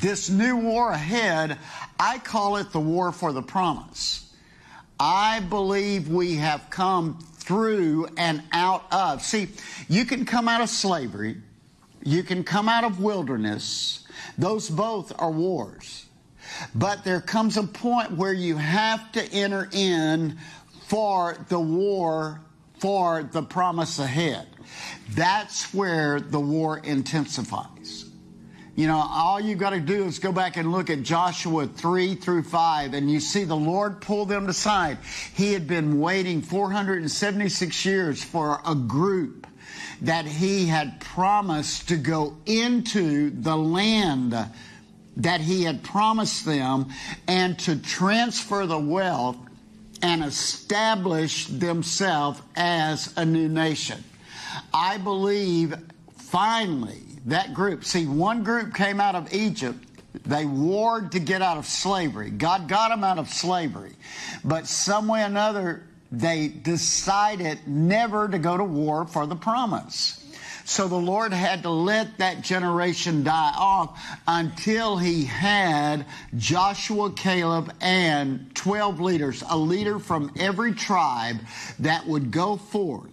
this new war ahead, I call it the war for the promise. I believe we have come through and out of. See, you can come out of slavery, you can come out of wilderness. Those both are wars. But there comes a point where you have to enter in for the war for the promise ahead. That's where the war intensifies. You know, all you've got to do is go back and look at Joshua 3 through 5, and you see the Lord pull them aside. He had been waiting 476 years for a group that he had promised to go into the land that he had promised them and to transfer the wealth and establish themselves as a new nation. I believe finally that group, see, one group came out of Egypt. They warred to get out of slavery. God got them out of slavery. But some way or another, they decided never to go to war for the promise. So the Lord had to let that generation die off until he had Joshua, Caleb, and 12 leaders, a leader from every tribe that would go forth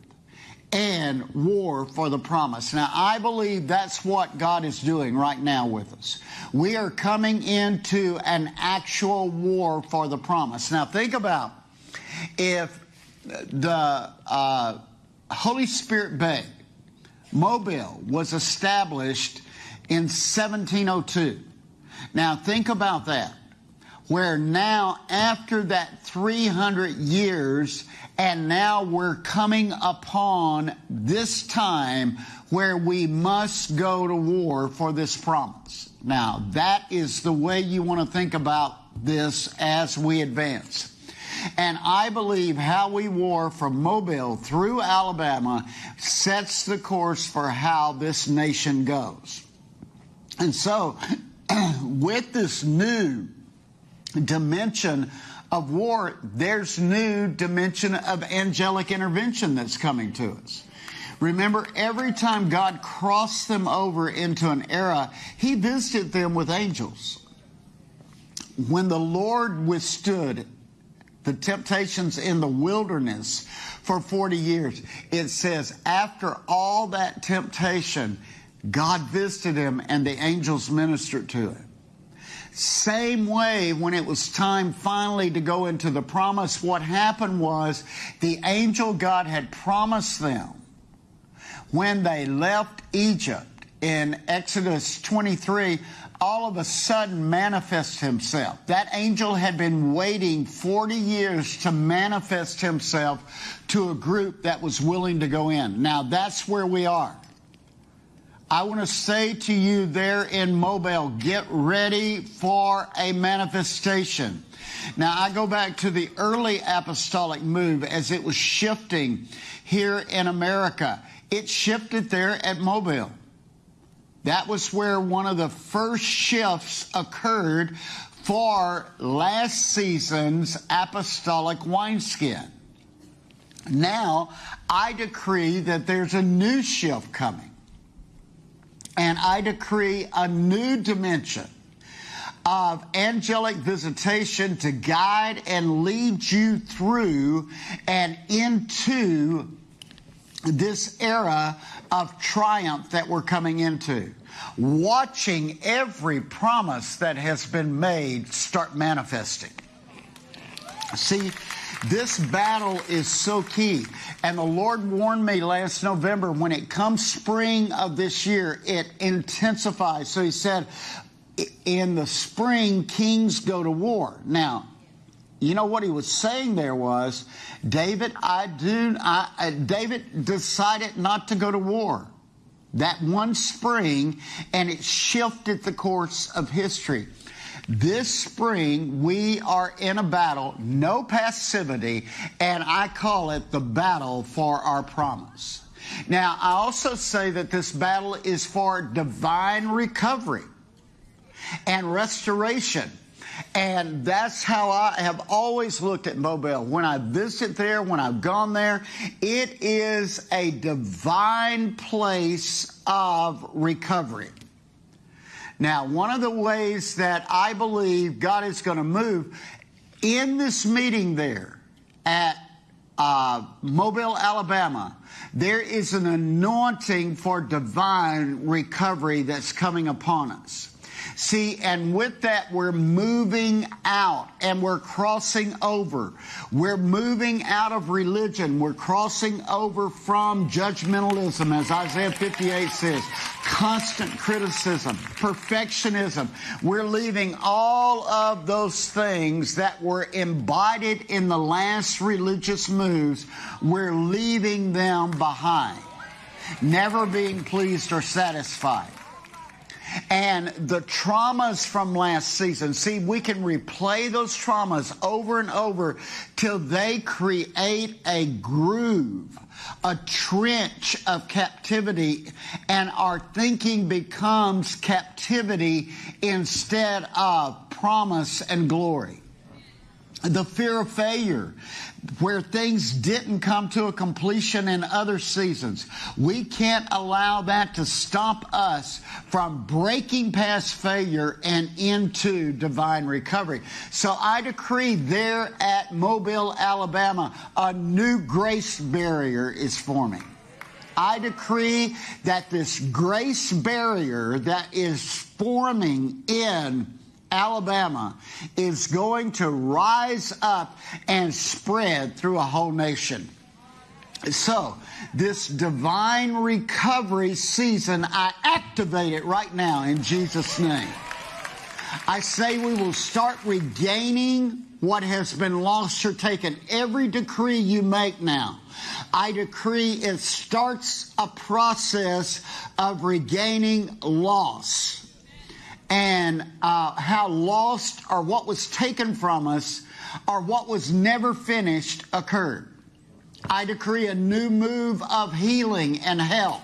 and war for the promise. Now, I believe that's what God is doing right now with us. We are coming into an actual war for the promise. Now, think about if the uh, Holy Spirit Bay, Mobile, was established in 1702. Now, think about that where now after that 300 years and now we're coming upon this time where we must go to war for this promise. Now, that is the way you want to think about this as we advance. And I believe how we war from Mobile through Alabama sets the course for how this nation goes. And so, with this new dimension of war, there's new dimension of angelic intervention that's coming to us. Remember, every time God crossed them over into an era, He visited them with angels. When the Lord withstood the temptations in the wilderness for 40 years, it says, after all that temptation, God visited him and the angels ministered to him. Same way, when it was time finally to go into the promise, what happened was the angel God had promised them when they left Egypt in Exodus 23 all of a sudden manifest himself. That angel had been waiting 40 years to manifest himself to a group that was willing to go in. Now that's where we are. I want to say to you there in Mobile, get ready for a manifestation. Now, I go back to the early apostolic move as it was shifting here in America. It shifted there at Mobile. That was where one of the first shifts occurred for last season's apostolic wineskin. Now, I decree that there's a new shift coming and I decree a new dimension of angelic visitation to guide and lead you through and into this era of triumph that we're coming into. Watching every promise that has been made start manifesting. See, this battle is so key. And the Lord warned me last November when it comes spring of this year, it intensifies. So he said, in the spring, kings go to war. Now, you know what he was saying there was, David, I do, I, uh, David decided not to go to war that one spring, and it shifted the course of history. This spring, we are in a battle, no passivity, and I call it the battle for our promise. Now, I also say that this battle is for divine recovery and restoration. And that's how I have always looked at Mobile. When I visit there, when I've gone there, it is a divine place of recovery. Now, one of the ways that I believe God is going to move in this meeting there at uh, Mobile, Alabama, there is an anointing for divine recovery that's coming upon us. See, and with that, we're moving out and we're crossing over. We're moving out of religion. We're crossing over from judgmentalism, as Isaiah 58 says, constant criticism, perfectionism. We're leaving all of those things that were embodied in the last religious moves. We're leaving them behind, never being pleased or satisfied and the traumas from last season. See, we can replay those traumas over and over till they create a groove, a trench of captivity, and our thinking becomes captivity instead of promise and glory the fear of failure, where things didn't come to a completion in other seasons. We can't allow that to stop us from breaking past failure and into divine recovery. So I decree there at Mobile, Alabama, a new grace barrier is forming. I decree that this grace barrier that is forming in Alabama is going to rise up and spread through a whole nation. So, this divine recovery season, I activate it right now in Jesus' name. I say we will start regaining what has been lost or taken. Every decree you make now, I decree it starts a process of regaining loss and uh, how lost or what was taken from us or what was never finished occurred. I decree a new move of healing and health.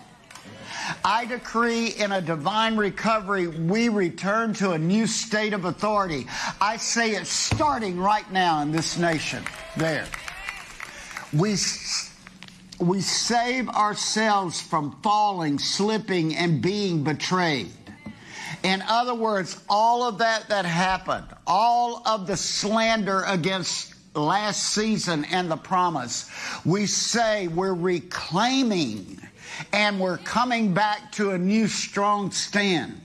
I decree in a divine recovery, we return to a new state of authority. I say it's starting right now in this nation. There. We, we save ourselves from falling, slipping, and being betrayed. In other words, all of that that happened, all of the slander against last season and the promise, we say we're reclaiming and we're coming back to a new strong stand.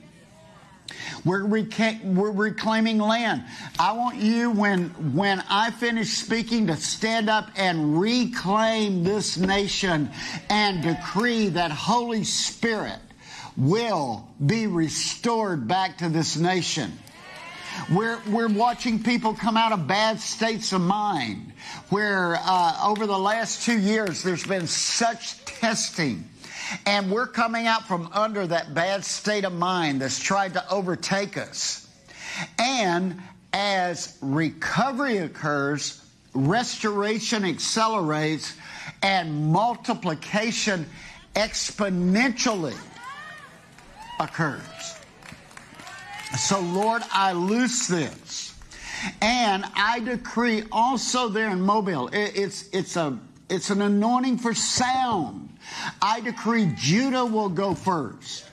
We're, we're, reclaiming land. I want you, when, when I finish speaking, to stand up and reclaim this nation and decree that Holy Spirit will be restored back to this nation. We're, we're watching people come out of bad states of mind where uh, over the last two years there's been such testing. And we're coming out from under that bad state of mind that's tried to overtake us. And as recovery occurs, restoration accelerates and multiplication exponentially occurs. So, Lord, I loose this. And I decree also there in Mobile, it's, it's, a, it's an anointing for sound. I decree Judah will go first.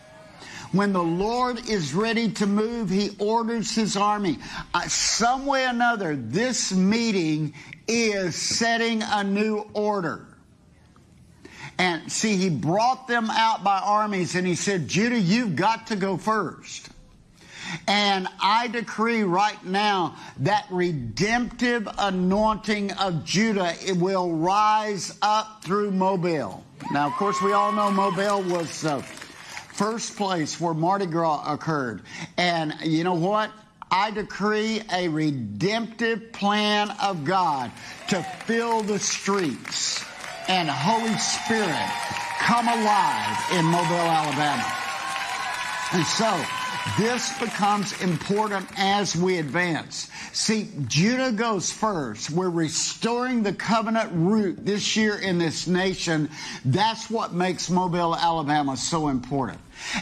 When the Lord is ready to move, he orders his army. Uh, some way or another, this meeting is setting a new order. And see, he brought them out by armies and he said, Judah, you've got to go first. And I decree right now that redemptive anointing of Judah it will rise up through Mobile. Now, of course, we all know Mobile was the first place where Mardi Gras occurred. And you know what? I decree a redemptive plan of God to fill the streets and Holy Spirit come alive in Mobile, Alabama. And so, this becomes important as we advance. See, Judah goes first. We're restoring the covenant root this year in this nation. That's what makes Mobile, Alabama so important.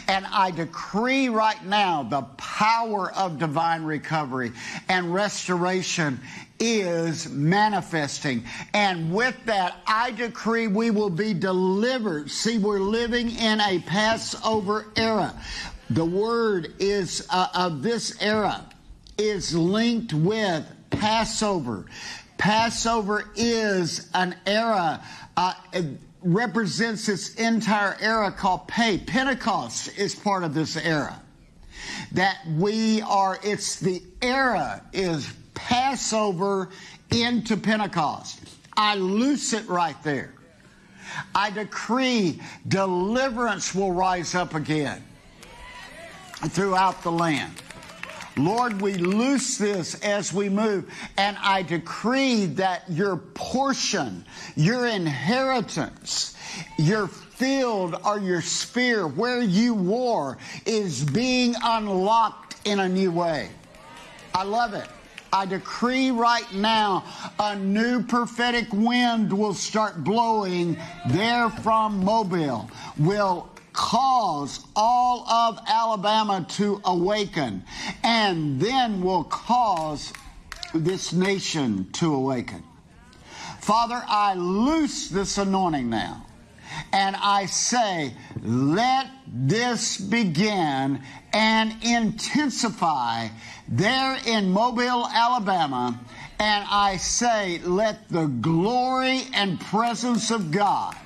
And I decree right now the power of divine recovery and restoration is manifesting. And with that, I decree we will be delivered. See, we're living in a Passover era. The word is uh, of this era is linked with Passover. Passover is an era, uh, represents this entire era called Pey. Pentecost is part of this era. That we are, it's the era is Passover into Pentecost. I loose it right there. I decree deliverance will rise up again throughout the land. Lord, we loose this as we move, and I decree that your portion, your inheritance, your field or your sphere where you war is being unlocked in a new way. I love it. I decree right now a new prophetic wind will start blowing there from Mobile, will cause all of Alabama to awaken, and then will cause this nation to awaken. Father, I loose this anointing now. And I say, let this begin and intensify there in Mobile, Alabama. And I say, let the glory and presence of God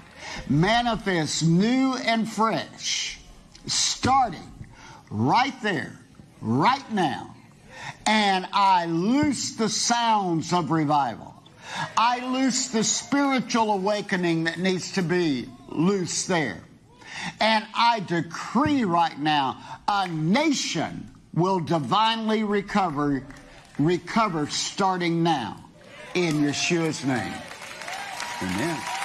manifest new and fresh, starting right there, right now. And I loose the sounds of revival. I loose the spiritual awakening that needs to be loose there. And I decree right now a nation will divinely recover recover starting now in Yeshua's name. Amen.